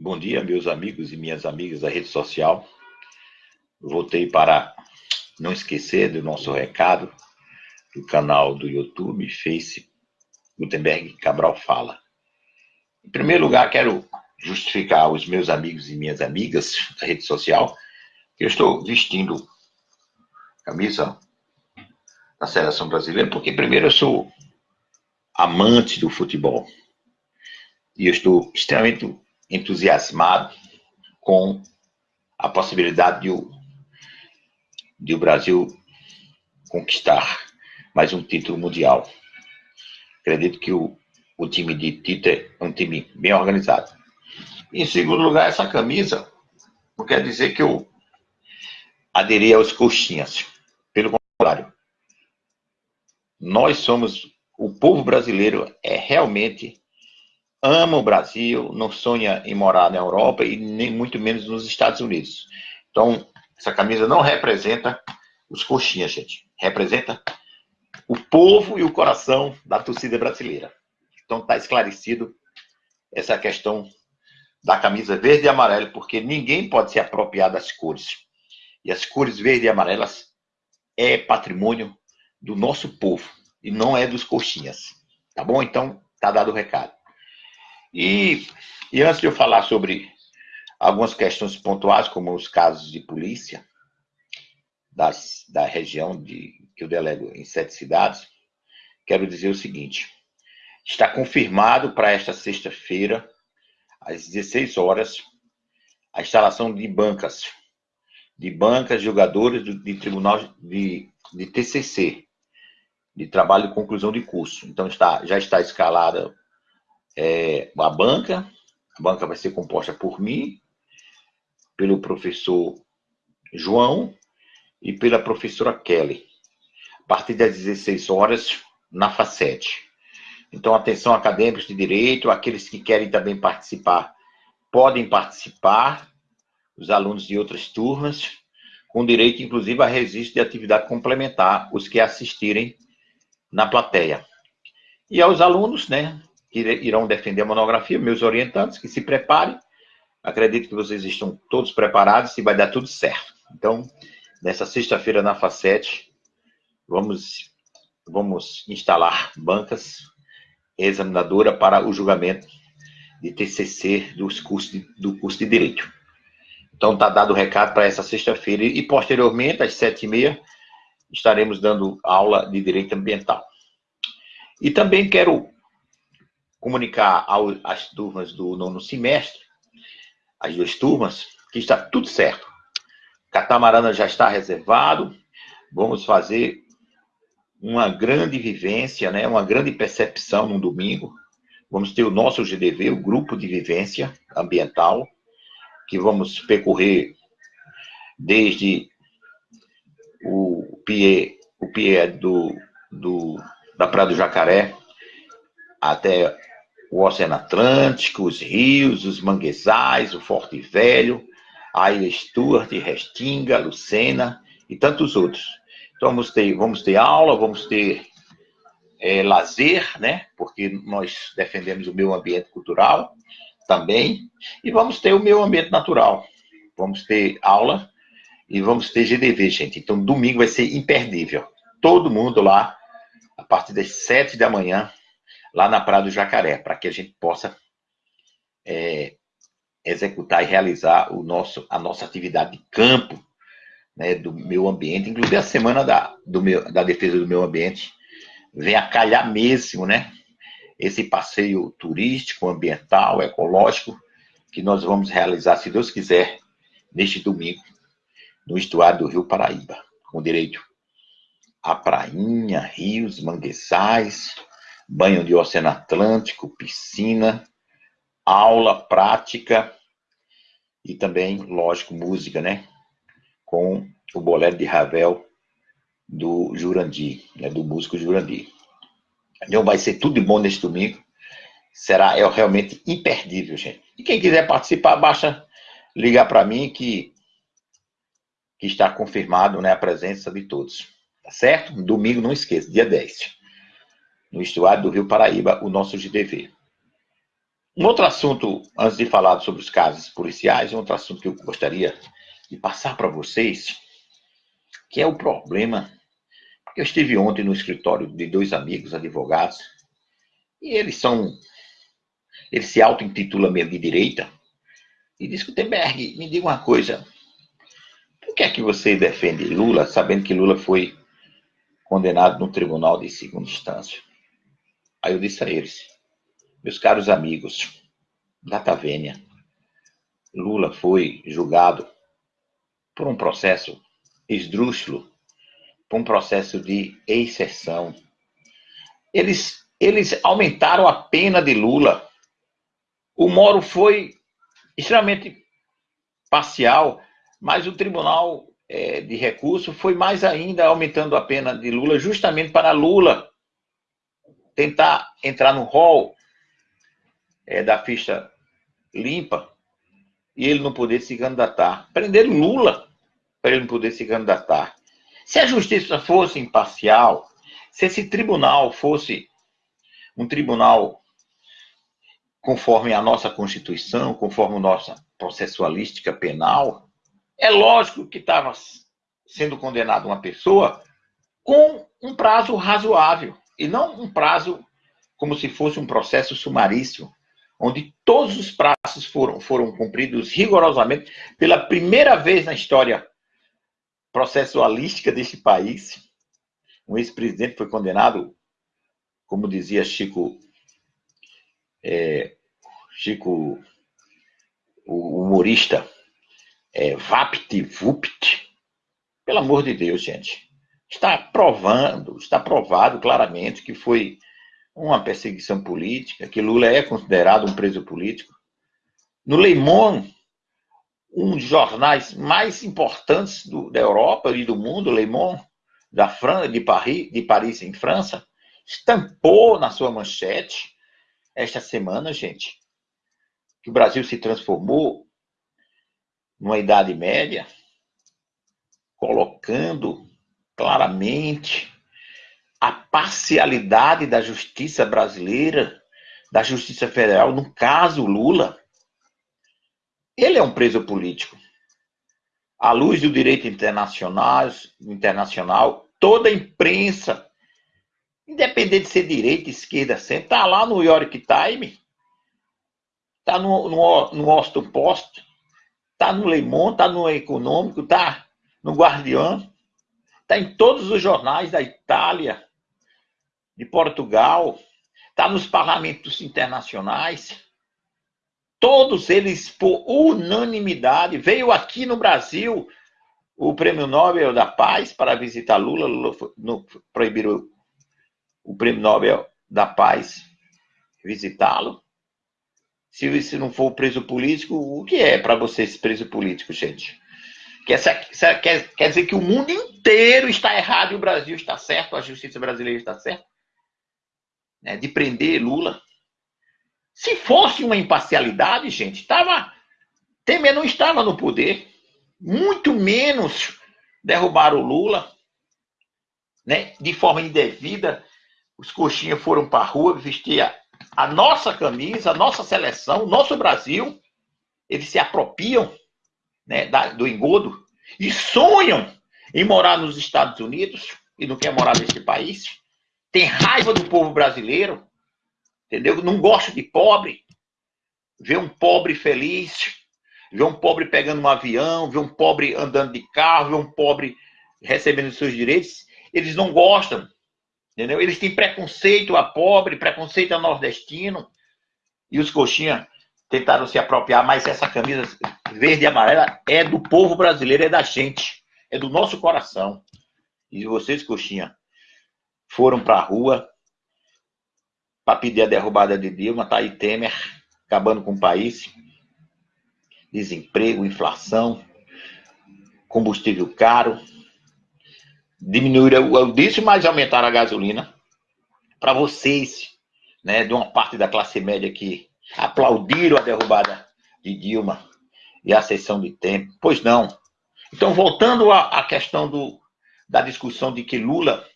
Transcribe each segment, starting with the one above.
Bom dia, meus amigos e minhas amigas da rede social. Voltei para não esquecer do nosso recado do canal do YouTube, Face Gutenberg Cabral Fala. Em primeiro lugar, quero justificar aos meus amigos e minhas amigas da rede social que eu estou vestindo camisa da seleção brasileira, porque primeiro eu sou amante do futebol. E eu estou extremamente entusiasmado com a possibilidade de o, de o Brasil conquistar mais um título mundial. Acredito que o, o time de Tite é um time bem organizado. Em segundo lugar, essa camisa não quer dizer que eu aderi aos coxinhas. Pelo contrário, nós somos, o povo brasileiro é realmente ama o Brasil, não sonha em morar na Europa e nem muito menos nos Estados Unidos. Então, essa camisa não representa os coxinhas, gente. Representa o povo e o coração da torcida brasileira. Então, está esclarecido essa questão da camisa verde e amarela, porque ninguém pode se apropriar das cores. E as cores verde e amarelas é patrimônio do nosso povo e não é dos coxinhas. Tá bom? Então, tá dado o recado. E, e antes de eu falar sobre algumas questões pontuais, como os casos de polícia das, da região de, que eu delego em sete cidades, quero dizer o seguinte: está confirmado para esta sexta-feira, às 16 horas, a instalação de bancas, de bancas jogadores de tribunal de, de TCC, de trabalho de conclusão de curso. Então está, já está escalada é, a banca. A banca vai ser composta por mim, pelo professor João e pela professora Kelly. A partir das 16 horas, na FACET. Então, atenção acadêmicos de direito, aqueles que querem também participar, podem participar, os alunos de outras turmas, com direito, inclusive, a registro de atividade complementar, os que assistirem na plateia. E aos alunos, né, que irão defender a monografia, meus orientantes, que se preparem. Acredito que vocês estão todos preparados e vai dar tudo certo. Então, nessa sexta-feira na Facete, vamos, vamos instalar bancas examinadora para o julgamento de TCC dos cursos de, do curso de Direito. Então, está dado o recado para essa sexta-feira e, posteriormente, às sete e meia, estaremos dando aula de Direito Ambiental. E também quero comunicar às turmas do nono semestre, as duas turmas, que está tudo certo. Catamarana já está reservado, vamos fazer uma grande vivência, né, uma grande percepção no domingo. Vamos ter o nosso GDV, o Grupo de Vivência Ambiental, que vamos percorrer desde o PIE, o PIE do, do, da Praia do Jacaré até o Oceano Atlântico, os rios, os manguezais, o Forte Velho, a Ilha Stuart, Restinga, Lucena e tantos outros. Então vamos ter, vamos ter aula, vamos ter é, lazer, né? Porque nós defendemos o meio ambiente cultural também, e vamos ter o meio ambiente natural. Vamos ter aula e vamos ter GDV, gente. Então domingo vai ser imperdível. Todo mundo lá, a partir das sete da manhã, lá na Praia do Jacaré, para que a gente possa é, executar e realizar o nosso, a nossa atividade de campo, né, do meio ambiente, inclusive a semana da, do meu, da defesa do meio ambiente, vem a calhar mesmo, né? Esse passeio turístico, ambiental, ecológico, que nós vamos realizar, se Deus quiser, neste domingo, no estuário do Rio Paraíba, com direito a prainha, rios, manguezais, banho de oceano Atlântico, piscina, aula prática e também, lógico, música, né? Com o bolero de Ravel do Jurandir, né? do músico Jurandir. Então vai ser tudo de bom neste domingo. Será é realmente imperdível, gente. E quem quiser participar, basta ligar para mim que, que está confirmado né, a presença de todos. Tá certo? Domingo, não esqueça, dia 10 no estuário do Rio Paraíba, o nosso GDV. Um outro assunto, antes de falar sobre os casos policiais, um outro assunto que eu gostaria de passar para vocês, que é o problema. Eu estive ontem no escritório de dois amigos advogados, e eles são. Eles se auto-intitulam meio de direita, e diz Gutenberg, me diga uma coisa. Por que é que você defende Lula, sabendo que Lula foi condenado no tribunal de segunda instância? Aí eu disse a eles, meus caros amigos, data vênia, Lula foi julgado por um processo esdrúxulo, por um processo de exceção. Eles, eles aumentaram a pena de Lula. O Moro foi extremamente parcial, mas o Tribunal é, de Recurso foi mais ainda aumentando a pena de Lula, justamente para Lula tentar entrar no rol é, da ficha limpa e ele não poder se candidatar. Prenderam Lula para ele não poder se candidatar. Se a justiça fosse imparcial, se esse tribunal fosse um tribunal conforme a nossa Constituição, conforme a nossa processualística penal, é lógico que estava sendo condenada uma pessoa com um prazo razoável e não um prazo como se fosse um processo sumarício, onde todos os prazos foram, foram cumpridos rigorosamente pela primeira vez na história processualística deste país. Um ex-presidente foi condenado, como dizia Chico, é, Chico, o humorista, é, vapt vupt. Pelo amor de Deus, gente. Está provando, está provado claramente que foi uma perseguição política, que Lula é considerado um preso político. No Le um dos jornais mais importantes do, da Europa e do mundo, Le da França, de Paris, de Paris, em França, estampou na sua manchete esta semana, gente, que o Brasil se transformou numa Idade Média, colocando claramente a parcialidade da justiça brasileira, da justiça federal, no caso Lula. Ele é um preso político. À luz do direito internacional, internacional toda a imprensa, independente de ser direita, esquerda, centro, está lá no York Times, está no, no, no Washington Post, está no Le Monde, está no Econômico, está no Guardião, está em todos os jornais da Itália, de Portugal, está nos parlamentos internacionais. Todos eles, por unanimidade, veio aqui no Brasil o Prêmio Nobel da Paz para visitar Lula. Lula proibiram o Prêmio Nobel da Paz visitá-lo. Se, se não for preso político, o que é para vocês preso político, gente? Quer, quer, quer dizer que o mundo inteiro está errado e o Brasil está certo, a justiça brasileira está certa? Né, de prender Lula. Se fosse uma imparcialidade, gente, estava. Temer não estava no poder. Muito menos derrubar o Lula. Né, de forma indevida. Os coxinhas foram para a rua vestir a, a nossa camisa, a nossa seleção, o nosso Brasil. Eles se apropriam né, da, do engodo e sonham em morar nos Estados Unidos e não quer morar nesse país, tem raiva do povo brasileiro, entendeu? Não gosta de pobre, vê um pobre feliz, vê um pobre pegando um avião, vê um pobre andando de carro, vê um pobre recebendo seus direitos, eles não gostam, entendeu? Eles têm preconceito a pobre, preconceito a nordestino, e os coxinhas tentaram se apropriar, mas essa camisa verde e amarela é do povo brasileiro, é da gente, é do nosso coração. E vocês, coxinha, foram para a rua para pedir a derrubada de Dilma, tá aí Temer acabando com o país, desemprego, inflação, combustível caro, diminuíram o diesel, mas aumentaram a gasolina. Para vocês, né, de uma parte da classe média que aplaudiram a derrubada de Dilma e a sessão de tempo. Pois não. Então, voltando à, questão do, da discussão de que Lula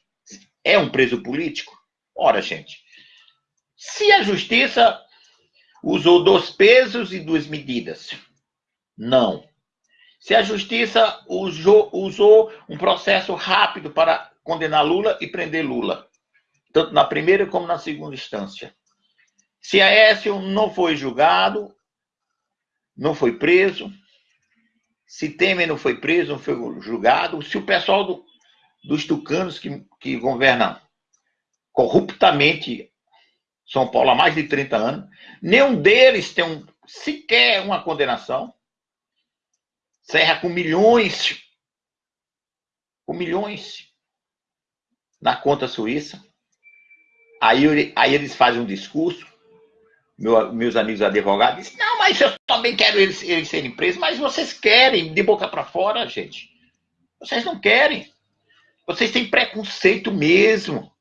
é um preso político, ora, gente, se a justiça usou dois pesos e duas medidas? Não. Se a justiça usou, usou um processo rápido para condenar Lula e prender Lula, tanto na primeira como na segunda instância. Se Aécio não foi julgado, não foi preso, se Temer não foi preso, não foi julgado, se o pessoal do, dos tucanos que, que governam corruptamente São Paulo há mais de 30 anos, nenhum deles tem um, sequer uma condenação. Serra com milhões, com milhões na conta suíça. Aí, aí eles fazem um discurso, meu, meus amigos advogados não, mas eu também quero eles, eles serem presos, mas vocês querem, de boca para fora, gente. Vocês não querem. Vocês têm preconceito mesmo.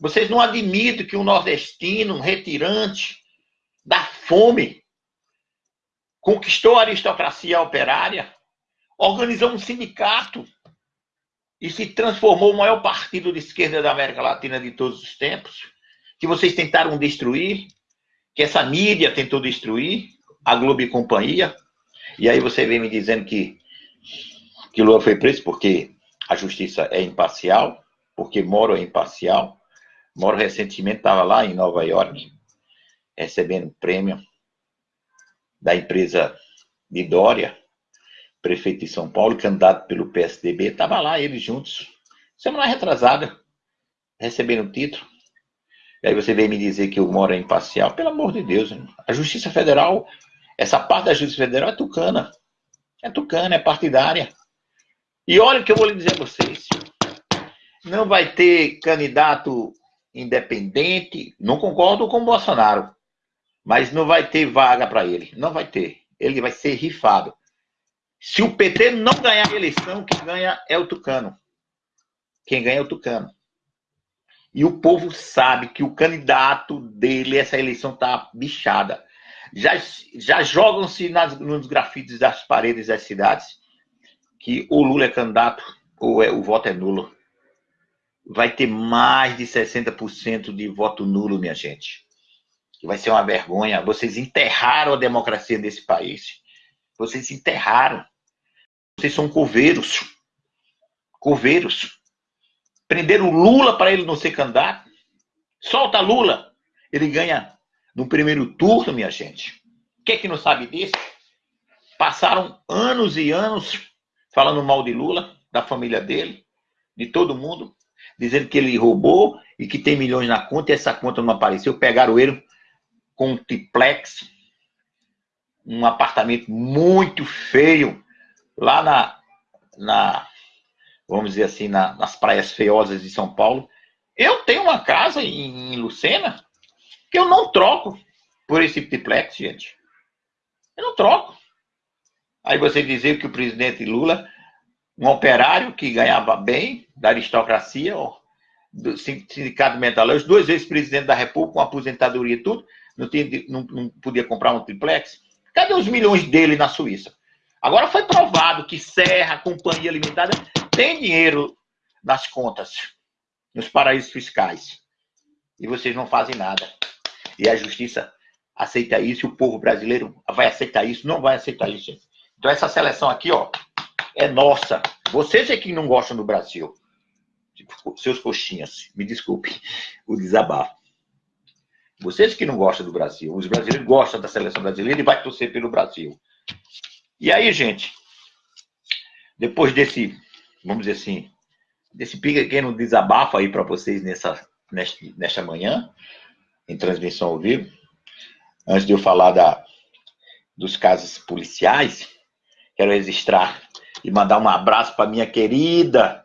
Vocês não admitem que um nordestino, um retirante da fome, conquistou a aristocracia operária, organizou um sindicato e se transformou o maior partido de esquerda da América Latina de todos os tempos, que vocês tentaram destruir, que essa mídia tentou destruir, a Globo e companhia, e aí você vem me dizendo que, que Lula foi preso porque a justiça é imparcial, porque Moro é imparcial. Moro recentemente estava lá em Nova York, recebendo prêmio da empresa de Dória, prefeito de São Paulo, candidato pelo PSDB, estava lá, eles juntos, semana retrasada, recebendo o título. E aí você vem me dizer que o Moro é imparcial. Pelo amor de Deus, a Justiça Federal, essa parte da Justiça Federal é tucana. É tucana, é partidária. E olha o que eu vou lhe dizer a vocês. Não vai ter candidato independente. Não concordo com o Bolsonaro. Mas não vai ter vaga para ele. Não vai ter. Ele vai ser rifado. Se o PT não ganhar a eleição, quem ganha é o Tucano. Quem ganha é o Tucano. E o povo sabe que o candidato dele, essa eleição está bichada. Já, já jogam-se nos grafites das paredes das cidades que o Lula é candidato ou é, o voto é nulo. Vai ter mais de 60% de voto nulo, minha gente. Vai ser uma vergonha. Vocês enterraram a democracia desse país. Vocês enterraram. Vocês são coveiros. Coveiros. Prenderam Lula para ele não ser candidato. Solta Lula. Ele ganha no primeiro turno, minha gente. Quem é que não sabe disso? Passaram anos e anos falando mal de Lula, da família dele, de todo mundo, dizendo que ele roubou e que tem milhões na conta e essa conta não apareceu. Pegaram ele com um triplex, um apartamento muito feio, lá na, na vamos dizer assim, na, nas praias feiosas de São Paulo. Eu tenho uma casa em, em Lucena que eu não troco por esse triplex, gente. Eu não troco. Aí você dizer que o presidente Lula, um operário que ganhava bem, da aristocracia, do sindicato metalúrgico, duas vezes presidente da República, com aposentadoria e tudo, não, tinha, não, não podia comprar um triplex. Cadê os milhões dele na Suíça? Agora foi provado que Serra, Companhia Limitada, tem dinheiro nas contas, nos paraísos fiscais. E vocês não fazem nada. E a justiça aceita isso, o povo brasileiro vai aceitar isso, não vai aceitar isso, gente. Então essa seleção aqui, ó, é nossa. Vocês é que não gostam do Brasil. Seus coxinhas, me desculpe o desabafo. Vocês que não gostam do Brasil, os brasileiros gostam da seleção brasileira e vai torcer pelo Brasil. E aí, gente, depois desse, vamos dizer assim, desse pequeno desabafo aí para vocês nessa, nesta, nesta manhã, em transmissão ao vivo, antes de eu falar da, dos casos policiais, quero registrar e mandar um abraço para minha querida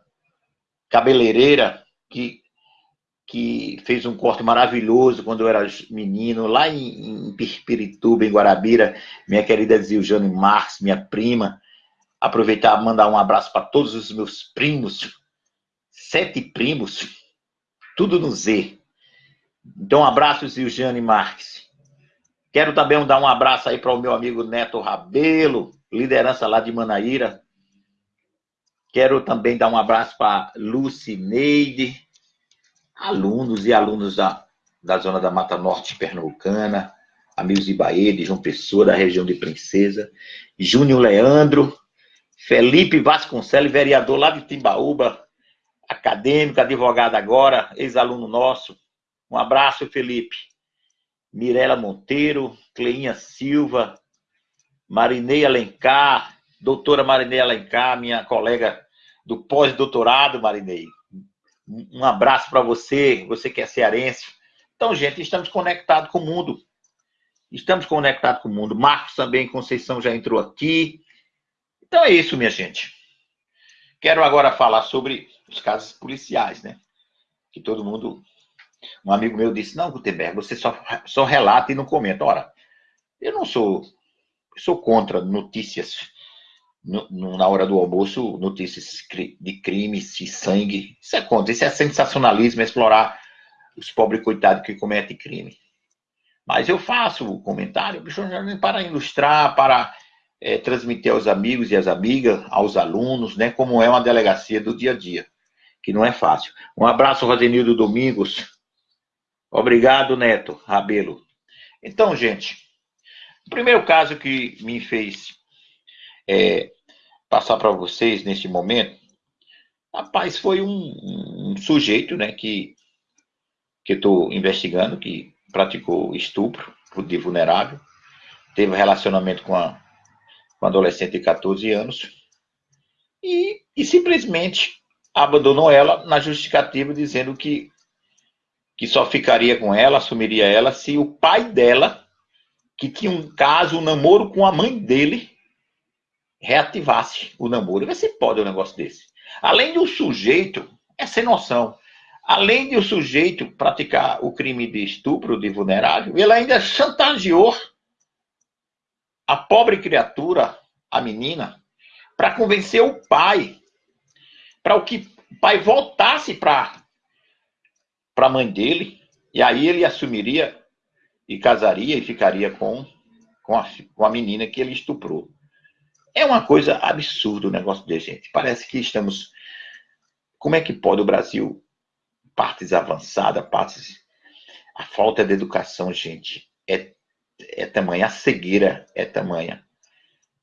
cabeleireira, que que fez um corte maravilhoso quando eu era menino, lá em, em Pirituba, em Guarabira, minha querida Ziljane Marques, minha prima. Aproveitar e mandar um abraço para todos os meus primos, sete primos, tudo no Z. Então, um abraço, Ziljane Marques. Quero também dar um abraço aí para o meu amigo Neto Rabelo, liderança lá de Manaíra. Quero também dar um abraço para Lucineide, alunos e alunos da, da zona da Mata Norte Pernambucana, amigos de Bahia, de João Pessoa, da região de Princesa, Júnior Leandro, Felipe Vasconcelos, vereador lá de Timbaúba, acadêmico, advogado agora, ex-aluno nosso. Um abraço, Felipe. Mirela Monteiro, Cleinha Silva, Marinei Alencar, doutora Marinei Alencar, minha colega do pós-doutorado, Marinei. Um abraço para você, você que é cearense. Então, gente, estamos conectados com o mundo. Estamos conectados com o mundo. Marcos também, Conceição já entrou aqui. Então é isso, minha gente. Quero agora falar sobre os casos policiais, né? Que todo mundo. Um amigo meu disse: Não, Gutenberg, você só, só relata e não comenta. Ora, eu não sou. Eu sou contra notícias. No, no, na hora do almoço, notícias de crimes, de sangue. Isso é contra. Isso é sensacionalismo, explorar os pobres coitados que cometem crime. Mas eu faço o comentário para ilustrar, para é, transmitir aos amigos e às amigas, aos alunos, né, como é uma delegacia do dia a dia, que não é fácil. Um abraço, Rosenildo Domingos. Obrigado, Neto Rabelo. Então, gente, o primeiro caso que me fez é, passar para vocês neste momento, rapaz, foi um, um sujeito, né, que que estou investigando, que praticou estupro de vulnerável, teve relacionamento com a um adolescente de 14 anos, e, e simplesmente abandonou ela na justificativa dizendo que, que só ficaria com ela, assumiria ela, se o pai dela, que tinha um caso, um namoro com a mãe dele, reativasse o namoro. Vê se pode um negócio desse. Além de o sujeito, é sem noção, além de o sujeito praticar o crime de estupro de vulnerável, ele ainda chantageou a pobre criatura, a menina, para convencer o pai, para o que o pai voltasse para a mãe dele, e aí ele assumiria e casaria e ficaria com, com, a, com a menina que ele estuprou. É uma coisa absurda o negócio de gente. Parece que estamos. Como é que pode o Brasil, partes avançadas, partes. A falta de educação, gente, é é tamanha, a cegueira é tamanha.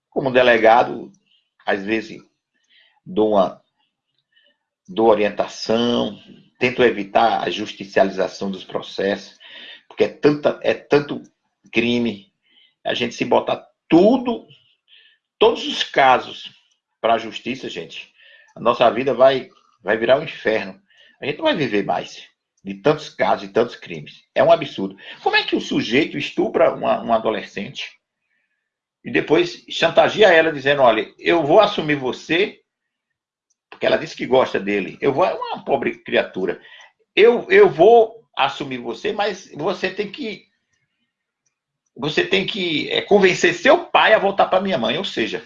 Como delegado, às vezes dou uma dou orientação, tento evitar a justicialização dos processos, porque é, tanta, é tanto crime, a gente se botar tudo, todos os casos para a justiça, gente, a nossa vida vai, vai virar um inferno. A gente não vai viver mais de tantos casos, de tantos crimes. É um absurdo. Como é que o sujeito estupra uma, uma adolescente e depois chantageia ela dizendo, olha, eu vou assumir você, porque ela disse que gosta dele, eu vou, é uma pobre criatura, eu, eu vou assumir você, mas você tem que você tem que é, convencer seu pai a voltar para minha mãe, ou seja,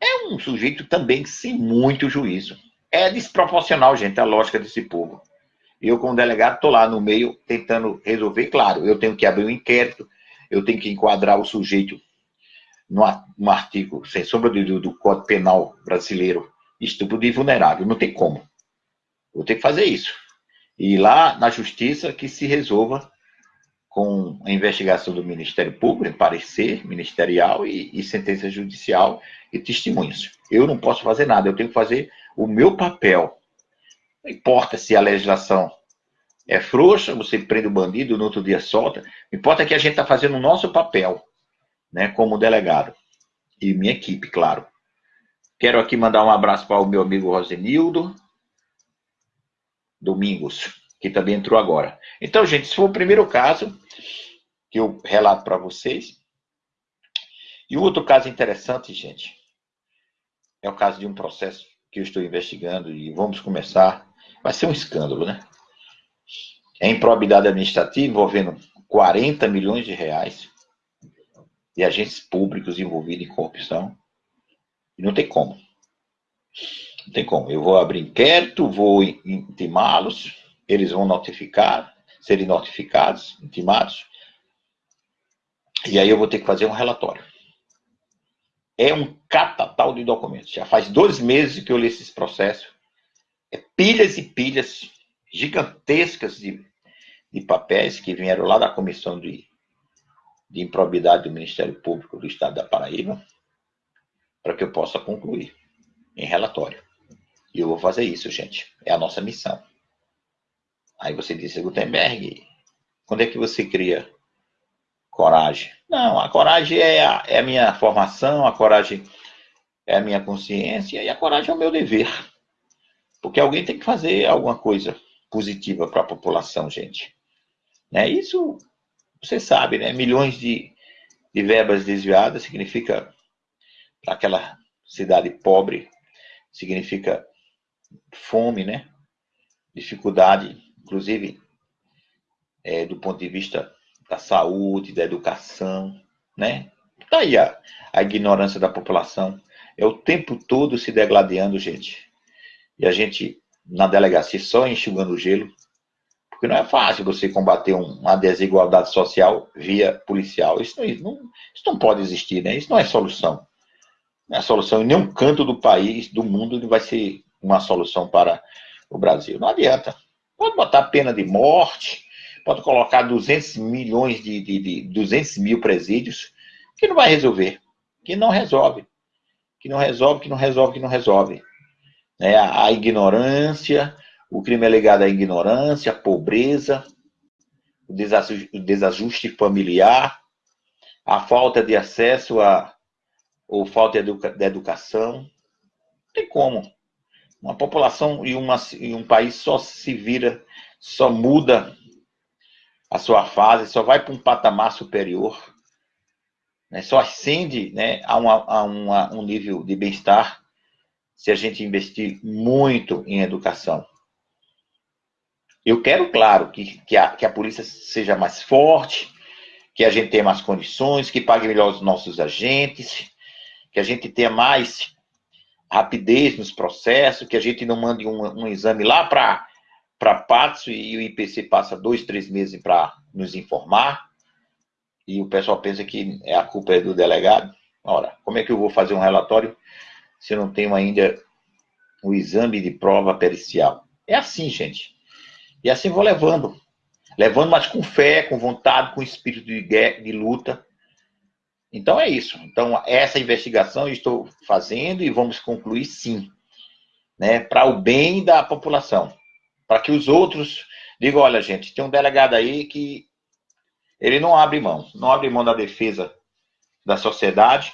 é um sujeito também sem muito juízo. É desproporcional, gente, a lógica desse povo. Eu, como delegado, estou lá no meio tentando resolver. Claro, eu tenho que abrir um inquérito, eu tenho que enquadrar o sujeito no, artigo, sem sombra de dúvida, do Código Penal brasileiro, estupro de vulnerável. Não tem como. Vou ter que fazer isso. E lá na Justiça que se resolva com a investigação do Ministério Público, parecer ministerial e, e sentença judicial e testemunhas. Eu não posso fazer nada, eu tenho que fazer o meu papel não importa se a legislação é frouxa, você prende o bandido, no outro dia solta. Importa que a gente está fazendo o nosso papel, né, como delegado. E minha equipe, claro. Quero aqui mandar um abraço para o meu amigo Rosenildo Domingos, que também entrou agora. Então, gente, esse foi o primeiro caso que eu relato para vocês. E o outro caso interessante, gente, é o caso de um processo que eu estou investigando e vamos começar Vai ser um escândalo, né? É improbidade administrativa envolvendo 40 milhões de reais de agentes públicos envolvidos em corrupção. E não tem como. Não tem como. Eu vou abrir inquérito, vou intimá-los, eles vão notificar, serem notificados, intimados. E aí eu vou ter que fazer um relatório. É um catatal de documentos. Já faz dois meses que eu li esses processos pilhas e pilhas gigantescas de, de papéis que vieram lá da comissão de, de improbidade do Ministério Público do Estado da Paraíba, para que eu possa concluir em relatório. E eu vou fazer isso, gente. É a nossa missão. Aí você disse, Gutenberg, quando é que você cria coragem? Não, a coragem é a, é a minha formação, a coragem é a minha consciência e a coragem é o meu dever. Porque alguém tem que fazer alguma coisa positiva para a população, gente. Né? Isso, você sabe, né? Milhões de, de verbas desviadas significa, para aquela cidade pobre, significa fome, né? Dificuldade, inclusive, é, do ponto de vista da saúde, da educação, né? Tá aí a, a ignorância da população. É o tempo todo se degladiando, gente. E a gente, na delegacia, só enxugando o gelo. Porque não é fácil você combater uma desigualdade social via policial. Isso não, isso não pode existir, né? Isso não é solução. Não é solução em nenhum canto do país, do mundo, vai ser uma solução para o Brasil. Não adianta. Pode botar pena de morte, pode colocar 200 milhões de, de, de 200 mil presídios, que não vai resolver, que não resolve, que não resolve, que não resolve, que não resolve. É, a, a ignorância, o crime é ligado à ignorância, à pobreza, o desajuste, o desajuste familiar, a falta de acesso a ou falta de, educa, de educação. Não tem como. Uma população e, uma, e um país só se vira, só muda a sua fase, só vai para um patamar superior, né? só ascende né, a, uma, a uma, um nível de bem-estar se a gente investir muito em educação. Eu quero, claro, que, que, a, que a polícia seja mais forte, que a gente tenha mais condições, que pague melhor os nossos agentes, que a gente tenha mais rapidez nos processos, que a gente não mande um, um exame lá para para e o IPC passa dois, três meses para nos informar e o pessoal pensa que a culpa é do delegado. Ora, como é que eu vou fazer um relatório se não tenho ainda o exame de prova pericial? É assim, gente. E assim vou levando. Levando, mas com fé, com vontade, com espírito de, guerra, de luta. Então é isso. Então, essa investigação eu estou fazendo e vamos concluir sim. Né, para o bem da população. Para que os outros digam, olha, gente, tem um delegado aí que ele não abre mão, não abre mão da defesa da sociedade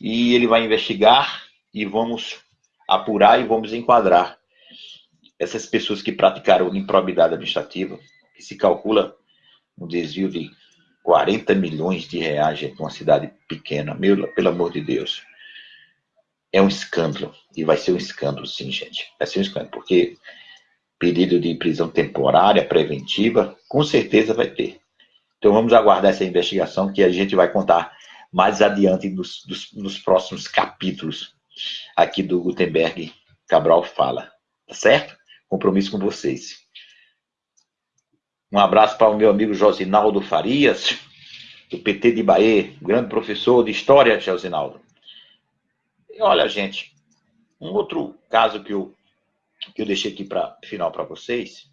e ele vai investigar e vamos apurar e vamos enquadrar essas pessoas que praticaram improbidade administrativa, que se calcula um desvio de 40 milhões de reais gente, numa cidade pequena, meu, pelo amor de Deus. É um escândalo. E vai ser um escândalo, sim, gente. Vai ser um escândalo, porque pedido de prisão temporária, preventiva, com certeza vai ter. Então vamos aguardar essa investigação que a gente vai contar mais adiante nos, nos, nos próximos capítulos aqui do Gutenberg Cabral Fala. Tá certo? Compromisso com vocês. Um abraço para o meu amigo Josinaldo Farias, do PT de Bahia, grande professor de História, Josinaldo. E olha, gente, um outro caso que eu, que eu deixei aqui para final para vocês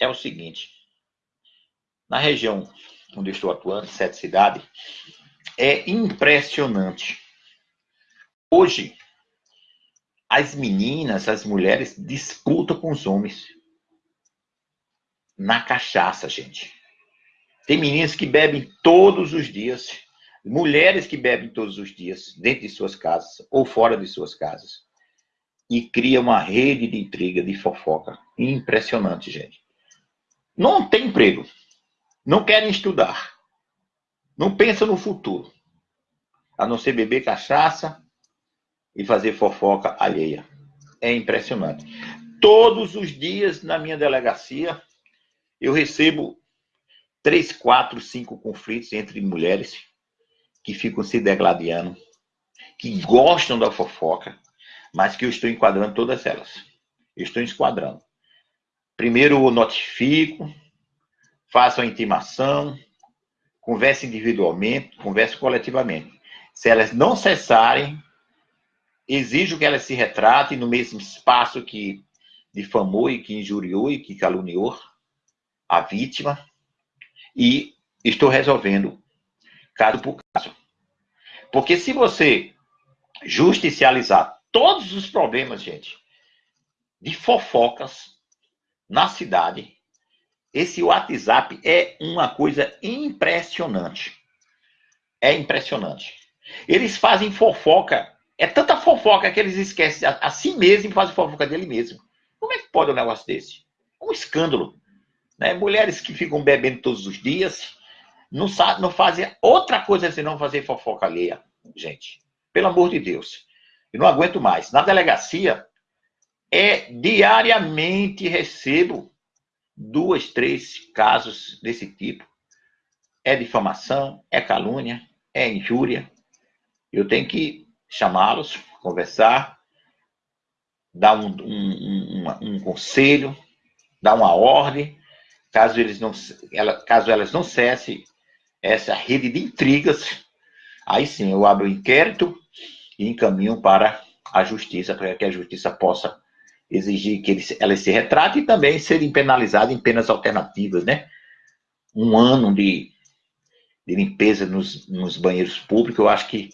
é o seguinte. Na região onde estou atuando, sete cidades, é impressionante. Hoje, as meninas, as mulheres disputam com os homens na cachaça, gente. Tem meninas que bebem todos os dias, mulheres que bebem todos os dias, dentro de suas casas ou fora de suas casas. E cria uma rede de intriga, de fofoca. Impressionante, gente. Não tem emprego. Não querem estudar. Não pensam no futuro. A não ser beber cachaça e fazer fofoca alheia. É impressionante. Todos os dias na minha delegacia eu recebo três, quatro, cinco conflitos entre mulheres que ficam se degladiando, que gostam da fofoca, mas que eu estou enquadrando todas elas. Eu estou enquadrando. Primeiro eu notifico, faço a intimação, converse individualmente, converse coletivamente. Se elas não cessarem, exijo que elas se retratem no mesmo espaço que difamou e que injuriou e que caluniou a vítima e estou resolvendo caso por caso. Porque se você justicializar todos os problemas, gente, de fofocas na cidade, esse WhatsApp é uma coisa impressionante. É impressionante. Eles fazem fofoca. É tanta fofoca que eles esquecem a, a si mesmo e fazem fofoca dele mesmo. Como é que pode um negócio desse? Um escândalo. Né? Mulheres que ficam bebendo todos os dias, não, não fazem outra coisa senão fazer fofoca alheia, gente. Pelo amor de Deus. Eu não aguento mais. Na delegacia, é diariamente recebo duas, três casos desse tipo. É difamação, é calúnia, é injúria. Eu tenho que chamá-los, conversar, dar um, um, um, um, conselho, dar uma ordem, caso eles não, ela, caso elas não cessem essa rede de intrigas, aí sim eu abro o inquérito e encaminho para a justiça, para que a justiça possa exigir que eles, elas se retratem e também serem penalizadas em penas alternativas, né? Um ano de, de limpeza nos, nos banheiros públicos, eu acho que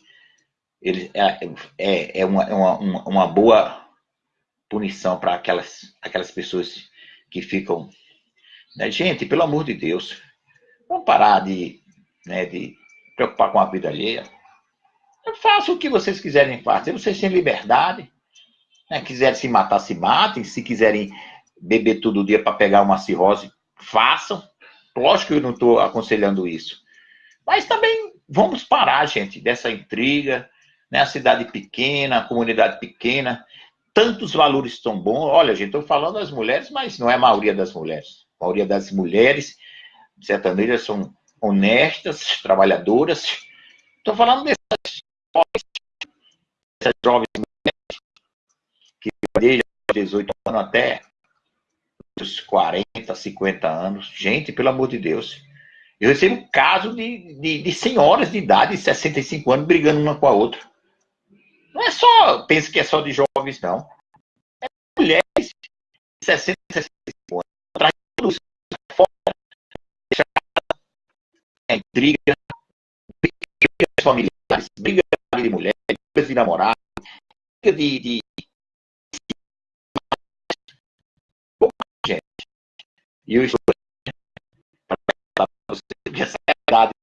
ele, é, é, é, uma, é uma, boa punição para aquelas, aquelas pessoas que ficam. Né? Gente, pelo amor de Deus, vamos parar de, né, de preocupar com a vida alheia. Façam o que vocês quiserem fazer, vocês têm liberdade. Né? Quiserem se matar, se matem. Se quiserem beber todo dia para pegar uma cirrose, façam. Lógico que eu não estou aconselhando isso. Mas também vamos parar, gente, dessa intriga. Né? A cidade pequena, a comunidade pequena, tantos valores tão bons. Olha, gente, estou falando das mulheres, mas não é a maioria das mulheres. A maioria das mulheres sertanejas são honestas, trabalhadoras. Estou falando dessas, dessas jovens desde 18 anos até os 40, 50 anos. Gente, pelo amor de Deus. Eu recebo casos de, de, de, senhoras de idade, 65 anos, brigando uma com a outra. Não é só, pensa que é só de jovens, não. É mulheres de 60, 65 anos. Atrás de tudo fora, é intriga, brigas familiares, brigas de mulher, brigas de namorado, briga de, de E eu estou para você essa verdade